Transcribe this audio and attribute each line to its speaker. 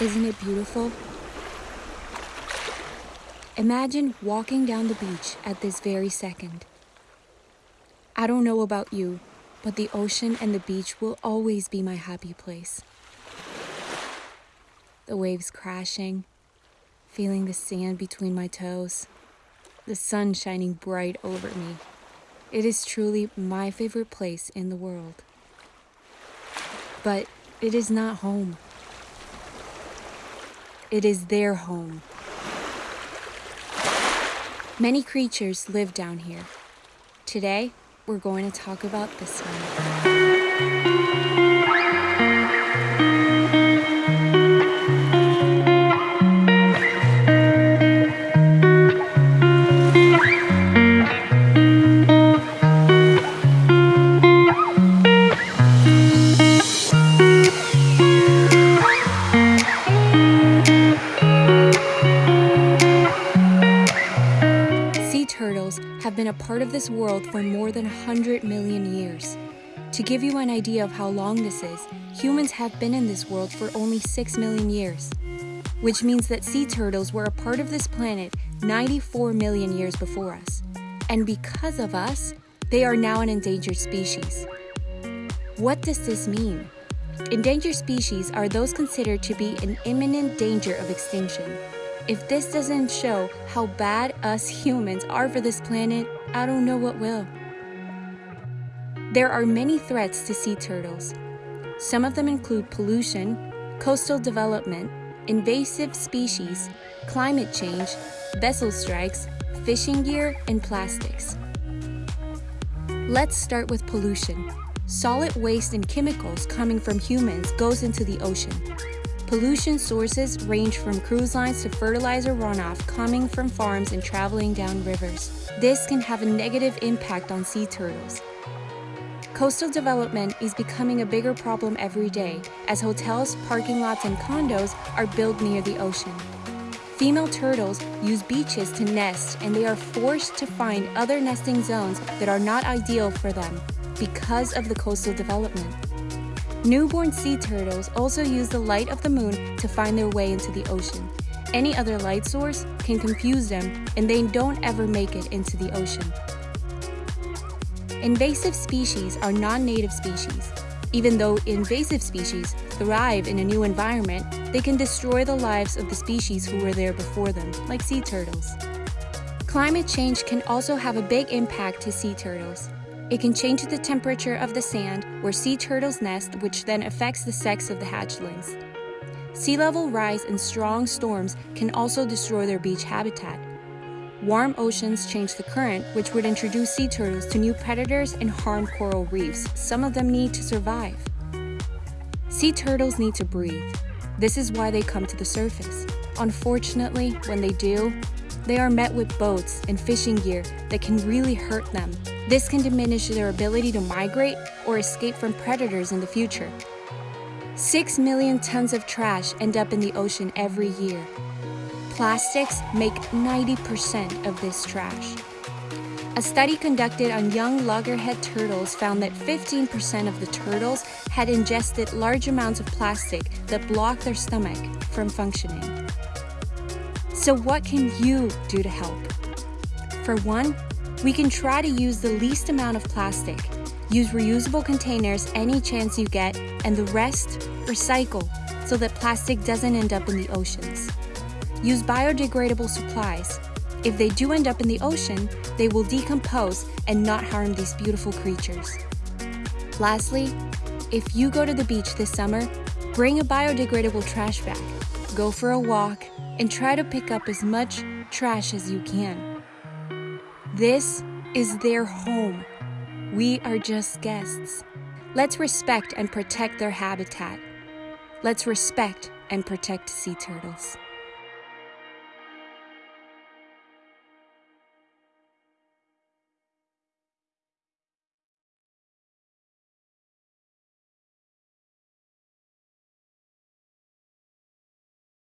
Speaker 1: Isn't it beautiful? Imagine walking down the beach at this very second. I don't know about you, but the ocean and the beach will always be my happy place. The waves crashing, feeling the sand between my toes, the sun shining bright over me. It is truly my favorite place in the world. But it is not home. It is their home. Many creatures live down here. Today, we're going to talk about this one. Turtles have been a part of this world for more than 100 million years. To give you an idea of how long this is, humans have been in this world for only 6 million years, which means that sea turtles were a part of this planet 94 million years before us. And because of us, they are now an endangered species. What does this mean? Endangered species are those considered to be in imminent danger of extinction. If this doesn't show how bad us humans are for this planet, I don't know what will. There are many threats to sea turtles. Some of them include pollution, coastal development, invasive species, climate change, vessel strikes, fishing gear, and plastics. Let's start with pollution. Solid waste and chemicals coming from humans goes into the ocean. Pollution sources range from cruise lines to fertilizer runoff coming from farms and traveling down rivers. This can have a negative impact on sea turtles. Coastal development is becoming a bigger problem every day as hotels, parking lots, and condos are built near the ocean. Female turtles use beaches to nest and they are forced to find other nesting zones that are not ideal for them because of the coastal development. Newborn sea turtles also use the light of the moon to find their way into the ocean. Any other light source can confuse them and they don't ever make it into the ocean. Invasive species are non-native species. Even though invasive species thrive in a new environment, they can destroy the lives of the species who were there before them, like sea turtles. Climate change can also have a big impact to sea turtles. It can change the temperature of the sand where sea turtles nest, which then affects the sex of the hatchlings. Sea level rise and strong storms can also destroy their beach habitat. Warm oceans change the current, which would introduce sea turtles to new predators and harm coral reefs. Some of them need to survive. Sea turtles need to breathe. This is why they come to the surface. Unfortunately, when they do, they are met with boats and fishing gear that can really hurt them. This can diminish their ability to migrate or escape from predators in the future. 6 million tons of trash end up in the ocean every year. Plastics make 90% of this trash. A study conducted on young loggerhead turtles found that 15% of the turtles had ingested large amounts of plastic that blocked their stomach from functioning. So what can you do to help? For one, we can try to use the least amount of plastic. Use reusable containers any chance you get, and the rest, recycle so that plastic doesn't end up in the oceans. Use biodegradable supplies. If they do end up in the ocean, they will decompose and not harm these beautiful creatures. Lastly, if you go to the beach this summer, bring a biodegradable trash bag. Go for a walk and try to pick up as much trash as you can. This is their home. We are just guests. Let's respect and protect their habitat. Let's respect and protect sea turtles.